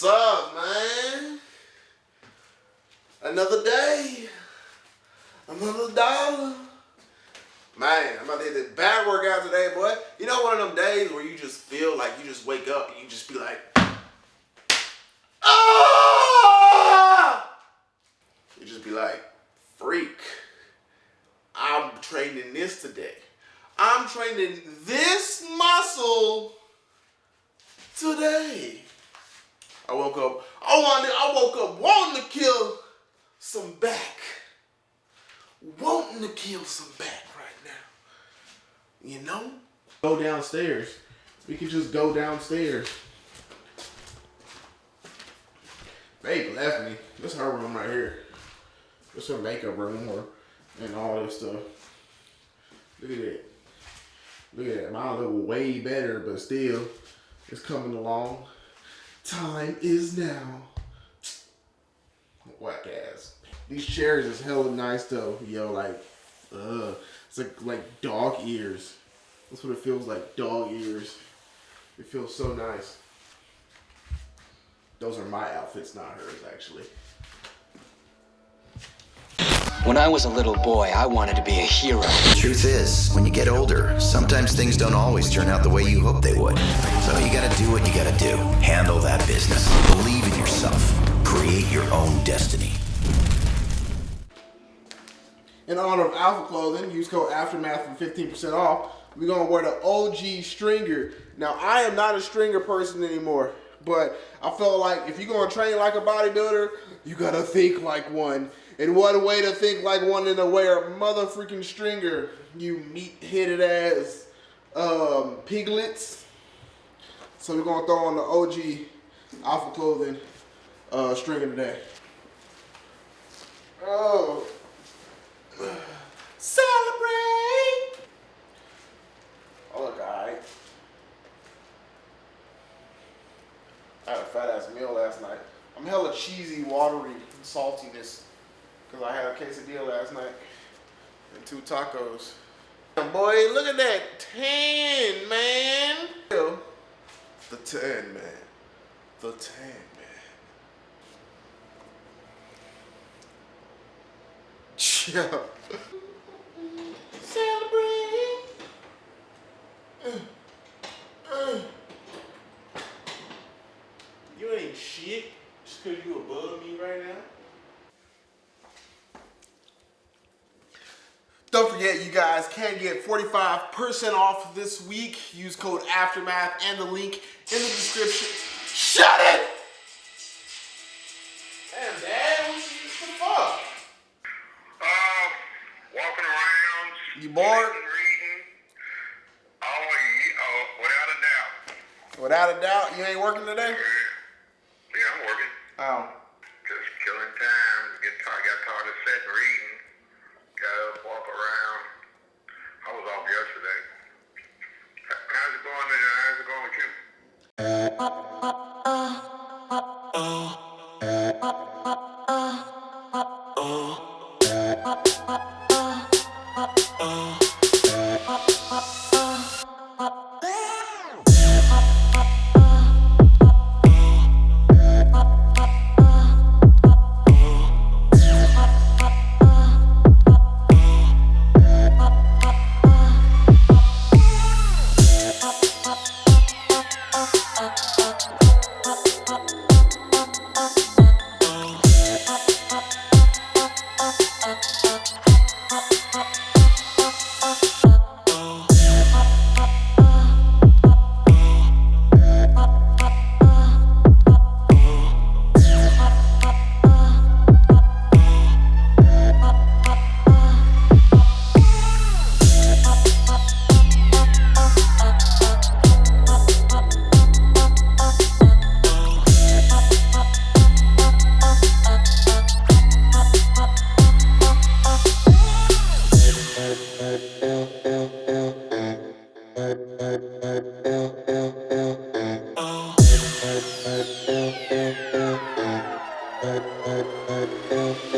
What's up, man? Another day. Another dollar. Man, I'm about to hit this bad workout today, boy. You know one of them days where you just feel like you just wake up and you just be like, ah! You just be like, freak. I'm training this today. I'm training this muscle today. I woke up, I wanted, I woke up wanting to kill some back. Wanting to kill some back right now. You know? Go downstairs. We could just go downstairs. Babe left me. This her room right here. This her makeup room or and all this stuff. Look at that. Look at that. Mine look way better, but still, it's coming along. Time is now. Whack ass. These chairs is hella nice though. Yo, like, uh, it's like like dog ears. That's what it feels like. Dog ears. It feels so nice. Those are my outfits, not hers, actually. When I was a little boy, I wanted to be a hero. The truth is, when you get older, sometimes things don't always turn out the way you hope they would. So you gotta do what you gotta do. Handle that business. Believe in yourself. Create your own destiny. In honor of Alpha Clothing, use code Aftermath for 15% off. We're gonna wear the OG stringer. Now, I am not a stringer person anymore, but I felt like if you're gonna train like a bodybuilder, you gotta think like one. And what a way to think like one in to wear a mother freaking stringer, you meat-headed ass um, piglets. So we're gonna throw on the OG Alpha Clothing uh, stringer today. Oh. Celebrate! Oh, look, alright. I had a fat ass meal last night. I'm hella cheesy, watery, saltiness. Because I had a quesadilla last night and two tacos. Boy, look at that tan, man. The tan, man. The tan, man. Yeah. Celebrate. You ain't shit just because you above me right now. Don't forget, you guys can get 45% off this week. Use code Aftermath and the link in the description. Shut it! Damn, Dad, what the fuck? Uh, walking around. You bored? Reading. Oh, yeah, oh, without a doubt. Without a doubt, you ain't working today? Yeah, I'm working. Oh. Just killing time. Get tired, got tired of sitting reading. Got up, walk around. I was off yesterday. H- How's it going? there? How's it going with you? Thank you.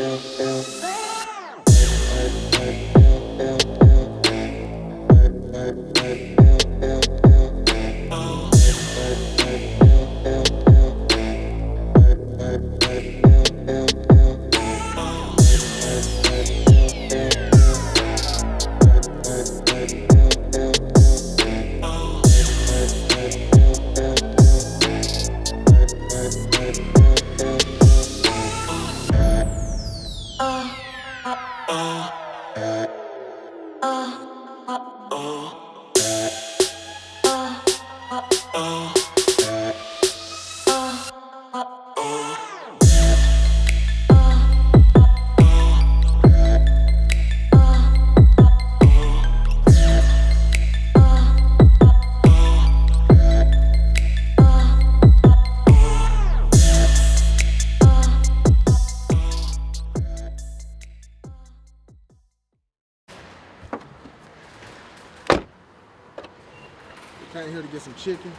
Some chicken,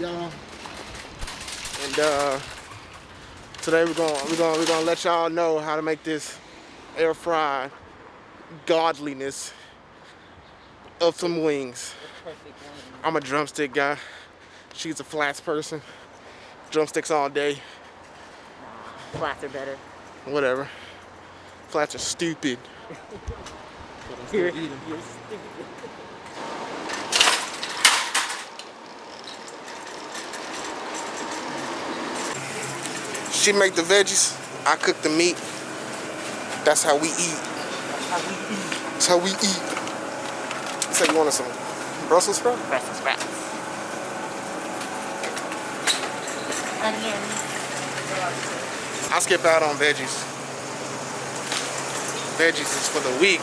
y'all. And uh, today we're gonna we're gonna we're gonna let y'all know how to make this air fried godliness of some wings. I'm a drumstick guy. She's a flats person. Drumsticks all day. Flats are better. Whatever. Flats are stupid. You're, She make the veggies. I cook the meat. That's how we eat. That's how we eat. So you want some Brussels sprouts? Brussels sprouts. Onions. I skip out on veggies. Veggies is for the weak.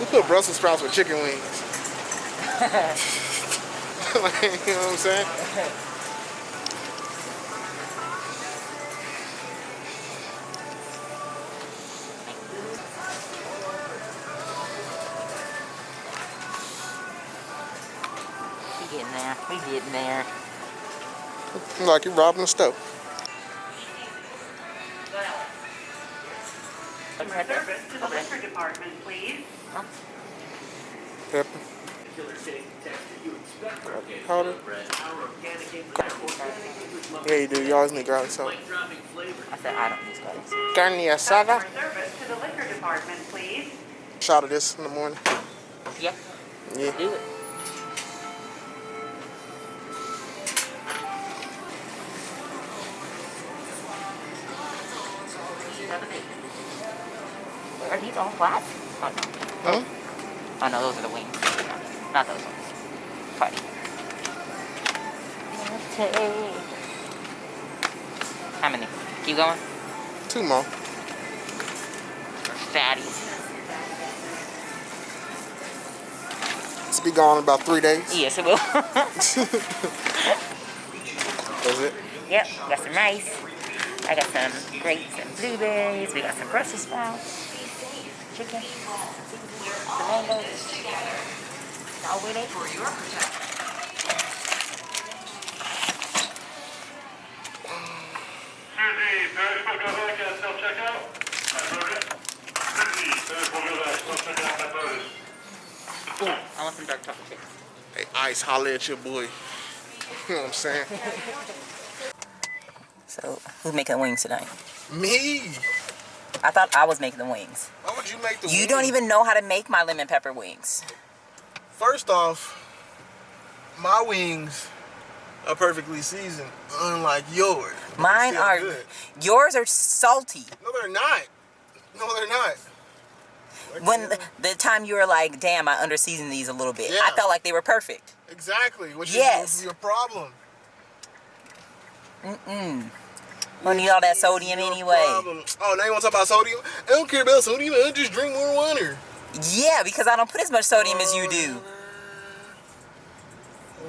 We put Brussels sprouts with chicken wings. like, you know what I'm saying? We getting there. We getting there. Like you're robbing a stove. Service to the liquor department, please. Pepper. Powder. Yeah, you do. You always need garlic salt. I said I don't use garlic. sauce. Carne asada. Service to the liquor department, please. Shot of this in the morning. Yeah, Yeah. do it. All flat? Oh no. Huh? Oh no, those are the wings. Not those ones. Party. How many? Keep going. Two more. Fatties. It's be gone in about three days. Yes, it will. That's it. yep, got some rice. I got some grapes and blueberries. We got some Brussels sprouts. Chicken. Some mangoes. All with it. For your Susie, perishable go back and self-checkout? I voted. Susie, perishable go back, self-checkout, I voted. Ooh, I want some dark chocolate chips. Hey, Ice, holla at your boy. You know what I'm saying? So, who's making the wings tonight? Me? I thought I was making the wings. Why would you make the wings? You wings? don't even know how to make my lemon pepper wings. First off, my wings are perfectly seasoned, unlike yours. Mine are, good. yours are salty. No, they're not. No, they're not. When the, the time you were like, damn, I underseasoned these a little bit. I felt like they were perfect. Exactly, which Yes. is your problem. Mm-mm. Don't need all that sodium anyway. problem. Oh, now you want to talk about sodium? I don't care about sodium. I just drink more water. Yeah, because I don't put as much sodium as you do.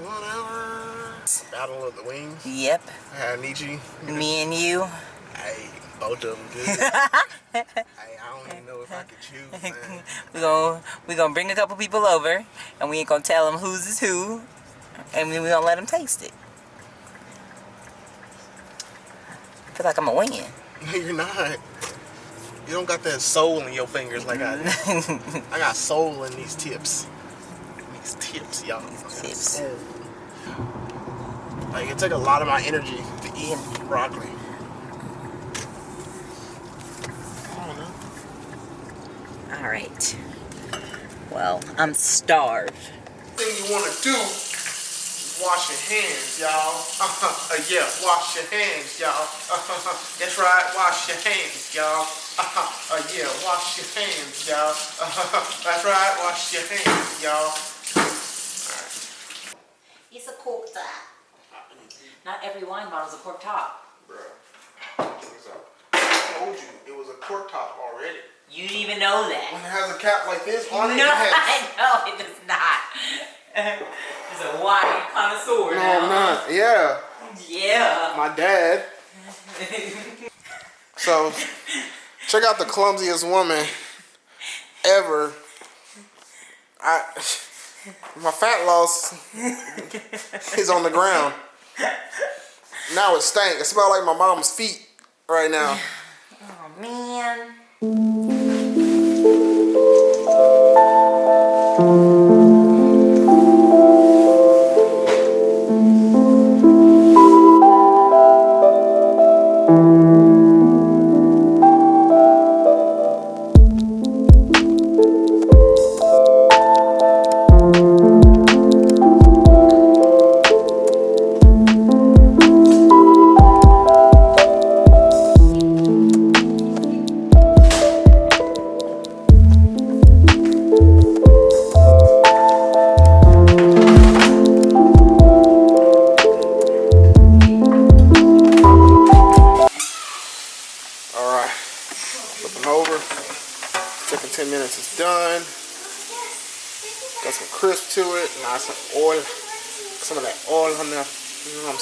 Whatever. Battle of the Wings. Yep. I had Nietzsche. Me and you. Hey, both of them good. hey, I don't even know if I could choose, man. we gonna we gonna bring a couple people over, and we ain't gonna tell them who's is who, and then we gonna let them taste it. I feel like I'm gonna win. No, you're not. You don't got that soul in your fingers like I do. I got soul in these tips. These tips, y'all. Tips. soul. Like it took a lot of my energy to eat broccoli. I don't know. All right. Well, I'm starved. thing you want to do wash your hands, y'all. Uh, yeah, wash your hands, y'all. that's right, wash your hands, y'all. Uh, yeah, wash your hands, y'all. that's right, wash your hands, y'all. It's a cork top. Not every wine bottle is a cork top. Bruh. I told you it was a cork top already. You didn't even know that. When it has a cap like this on it, No, it has... I know it does not. A wine connoisseur No. I'm not. Yeah, Yeah. my dad. So, check out the clumsiest woman ever. I, my fat loss is on the ground. Now it stank. It smells like my mom's feet right now. Oh man.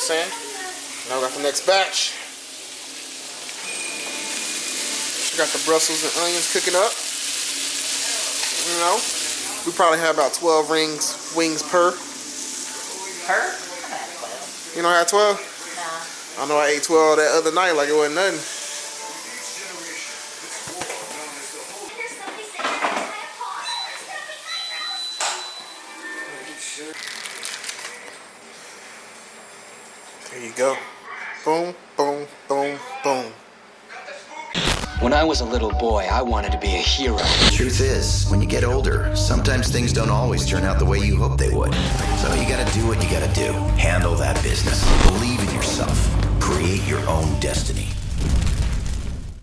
Saying? Now we got the next batch. We got the Brussels and onions cooking up. You know, we probably have about 12 rings, wings per. Her? I had 12. You know, I had 12. Nah. I know I ate 12 that other night like it wasn't nothing. There you go. Boom, boom, boom, boom. When I was a little boy, I wanted to be a hero. Truth is, when you get older, sometimes things don't always turn out the way you hope they would. So you gotta do what you gotta do. Handle that business. Believe in yourself. Create your own destiny.